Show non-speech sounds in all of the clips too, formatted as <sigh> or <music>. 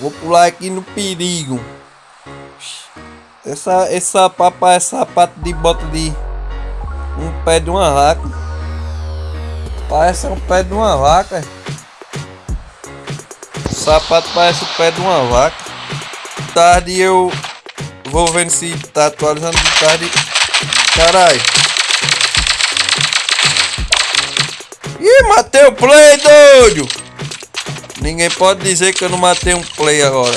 Vou pular aqui no perigo. Essa, esse sapato parece sapato de bota de um pé de uma vaca. Parece um pé de uma vaca. O sapato parece o pé de uma vaca. Tarde eu vou vendo se tá atualizando de tarde. Caralho. Ih, matei o play, doido! Ninguém pode dizer que eu não matei um play agora.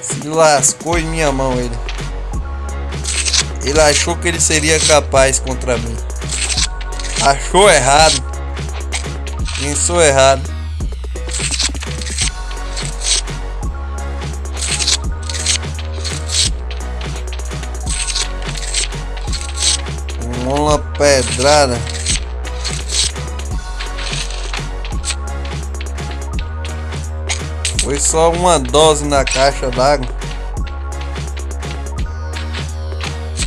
Se lascou em minha mão ele. Ele achou que ele seria capaz contra mim. Achou errado. Pensou errado. Uma pedrada. Foi só uma dose na caixa d'água.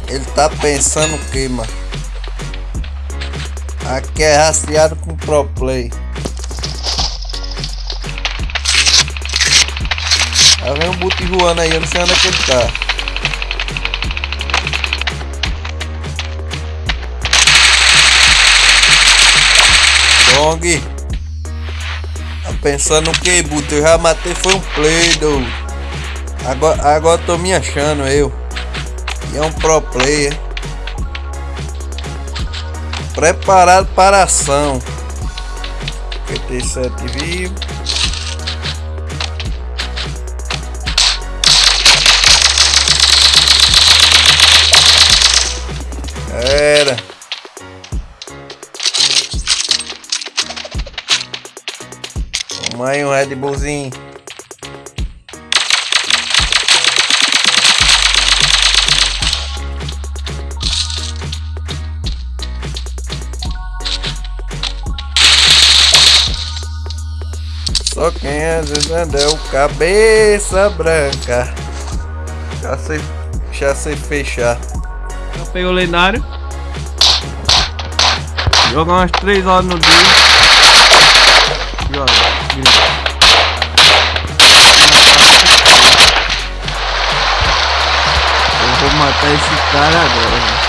Ele tá pensando o que, mano? Aqui é rastreado com Pro Play. Tá vendo o boot voando aí, eu não sei onde é que ele tá. Dong pensando que, Buto? Eu já matei, foi um play, do. Agora, agora tô me achando, eu. E é um pro player. Preparado para ação. PT7 vivo. Um Red Bullzinho. Só quem é o cabeça branca. Já sei, já sei fechar. Eu peguei o lendário. Jogar umas 3 horas no dia. Olha. Eu vou matar esse cara agora.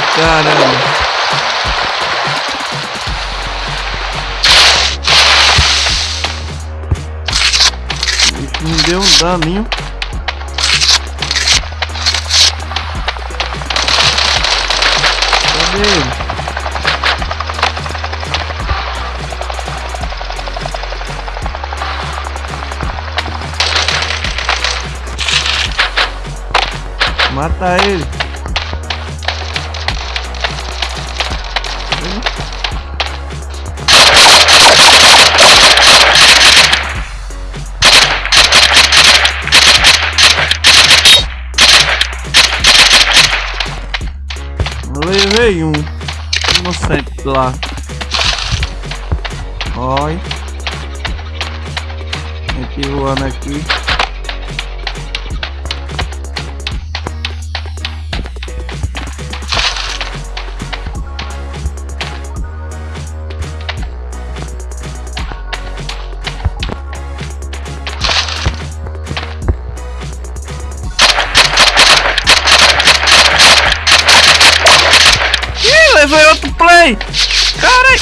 Caramba. Isso me deu um daninho. Cadê ele? Mata ele. Levei um inocente lá. Olha. Gente voando aqui. Levei outro play! Caralho!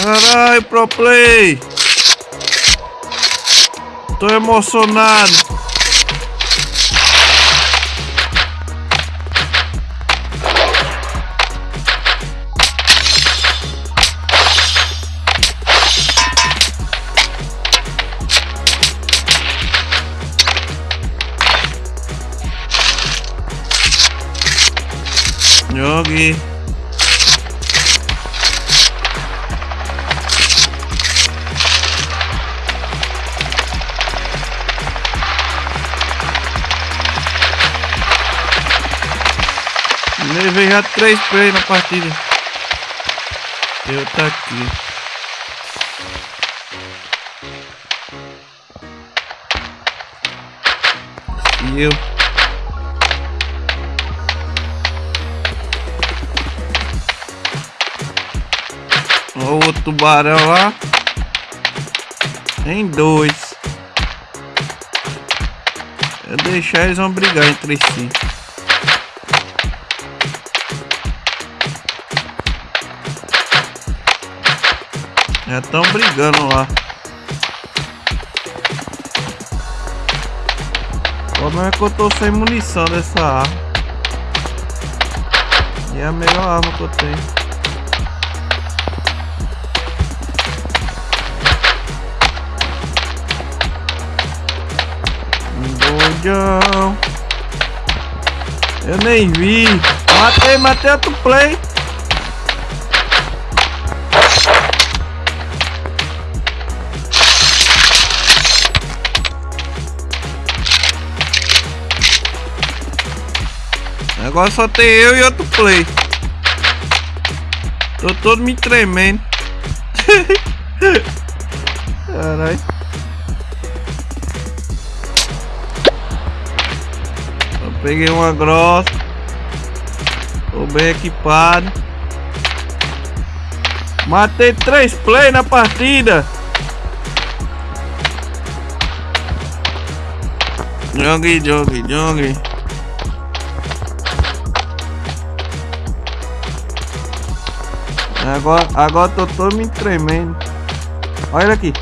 Caralho, pro play! Tô emocionado! Jogue. Levei já três play na partida. Eu tá aqui. E eu. Olha o tubarão lá. Em dois. Eu deixar eles vão brigar entre si. Já estão brigando lá. Como é que eu tô sem munição dessa arma? E é a melhor arma que eu tenho. Eu nem vi. Matei, matei outro play. Agora só tem eu e outro play. Tô todo me tremendo. <laughs> Caralho. Peguei uma grossa. Tô bem equipado. Matei três play na partida. Jogue, jogue, jogue. Agora, agora tô todo me tremendo. Olha aqui.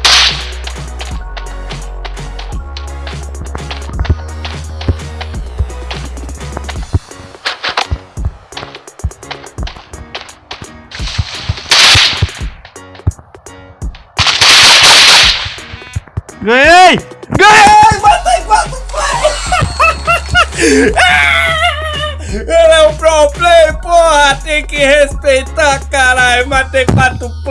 3, 4,